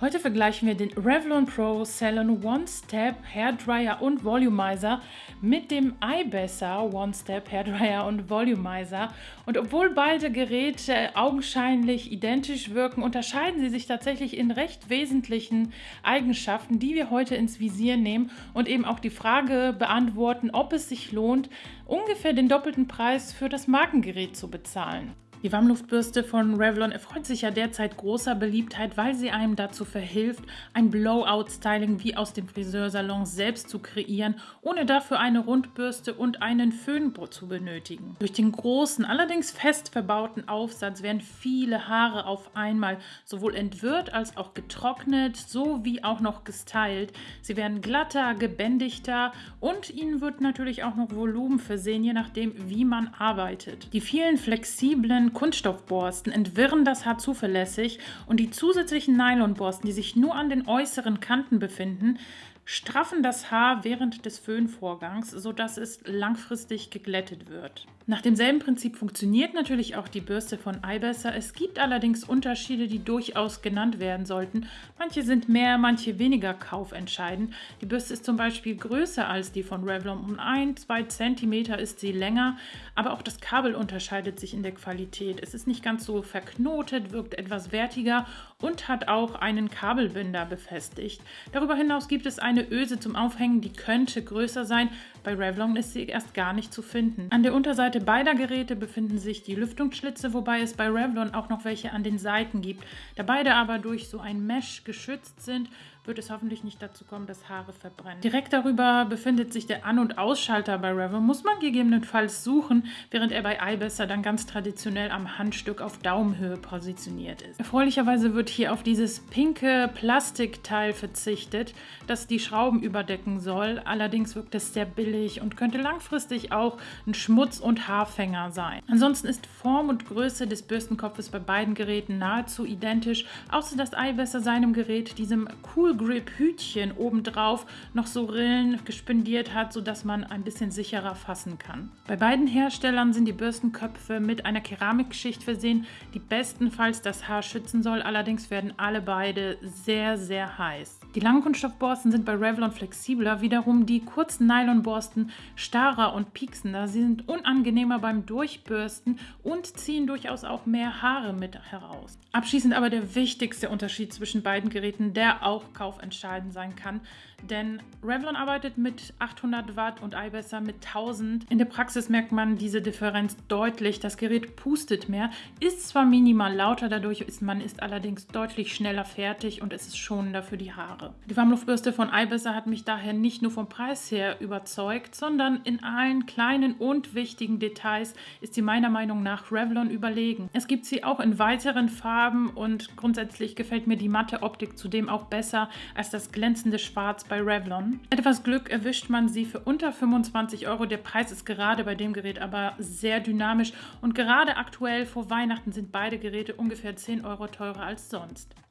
Heute vergleichen wir den Revlon Pro Salon One Step Hair Dryer und Volumizer mit dem iBesser One Step Hair Dryer und Volumizer. Und obwohl beide Geräte augenscheinlich identisch wirken, unterscheiden sie sich tatsächlich in recht wesentlichen Eigenschaften, die wir heute ins Visier nehmen und eben auch die Frage beantworten, ob es sich lohnt, ungefähr den doppelten Preis für das Markengerät zu bezahlen. Die Warmluftbürste von Revlon erfreut sich ja derzeit großer Beliebtheit, weil sie einem dazu verhilft, ein Blowout-Styling wie aus dem Friseursalon selbst zu kreieren, ohne dafür eine Rundbürste und einen Föhn zu benötigen. Durch den großen, allerdings fest verbauten Aufsatz werden viele Haare auf einmal sowohl entwirrt als auch getrocknet, sowie auch noch gestylt. Sie werden glatter, gebändigter und ihnen wird natürlich auch noch Volumen versehen, je nachdem, wie man arbeitet. Die vielen flexiblen Kunststoffborsten entwirren das Haar zuverlässig und die zusätzlichen Nylonborsten, die sich nur an den äußeren Kanten befinden, straffen das Haar während des Föhnvorgangs, sodass es langfristig geglättet wird. Nach demselben Prinzip funktioniert natürlich auch die Bürste von iBesser. Es gibt allerdings Unterschiede, die durchaus genannt werden sollten. Manche sind mehr, manche weniger kaufentscheidend. Die Bürste ist zum Beispiel größer als die von Revlon. Um 1, 2 cm ist sie länger, aber auch das Kabel unterscheidet sich in der Qualität. Es ist nicht ganz so verknotet, wirkt etwas wertiger und hat auch einen Kabelbinder befestigt. Darüber hinaus gibt es eine Öse zum Aufhängen, die könnte größer sein. Bei Revlon ist sie erst gar nicht zu finden. An der Unterseite Seite beider Geräte befinden sich die Lüftungsschlitze, wobei es bei Revlon auch noch welche an den Seiten gibt. Da beide aber durch so ein Mesh geschützt sind, wird es hoffentlich nicht dazu kommen, dass Haare verbrennen. Direkt darüber befindet sich der An- und Ausschalter bei Revlon. Muss man gegebenenfalls suchen, während er bei iBesser dann ganz traditionell am Handstück auf Daumenhöhe positioniert ist. Erfreulicherweise wird hier auf dieses pinke Plastikteil verzichtet, das die Schrauben überdecken soll. Allerdings wirkt es sehr billig und könnte langfristig auch ein Schmutz- und Haarfänger sein. Ansonsten ist Form und Größe des Bürstenkopfes bei beiden Geräten nahezu identisch, außer dass iBesser seinem Gerät diesem Cool Grip Hütchen obendrauf noch so Rillen gespendiert hat, sodass man ein bisschen sicherer fassen kann. Bei beiden Herstellern sind die Bürstenköpfe mit einer Keramikschicht versehen, die bestenfalls das Haar schützen soll. Allerdings werden alle beide sehr, sehr heiß. Die langen Kunststoffborsten sind bei Revlon flexibler, wiederum die kurzen Nylonborsten starrer und pieksender. Sie sind unangenehmer beim Durchbürsten und ziehen durchaus auch mehr Haare mit heraus. Abschließend aber der wichtigste Unterschied zwischen beiden Geräten, der auch kaufentscheidend sein kann, denn Revlon arbeitet mit 800 Watt und iBesser mit 1000. In der Praxis merkt man diese Differenz deutlich. Das Gerät pustet mehr, ist zwar minimal lauter, dadurch ist man ist allerdings deutlich schneller fertig und es ist schonender für die Haare. Die Warmluftbürste von iBesser hat mich daher nicht nur vom Preis her überzeugt, sondern in allen kleinen und wichtigen Details ist sie meiner Meinung nach Revlon überlegen. Es gibt sie auch in weiteren Farben und grundsätzlich gefällt mir die matte Optik zudem auch besser als das glänzende Schwarz bei Revlon. Etwas Glück erwischt man sie für unter 25 Euro. Der Preis ist gerade bei dem Gerät aber sehr dynamisch und gerade aktuell vor Weihnachten sind beide Geräte ungefähr 10 Euro teurer als sonst.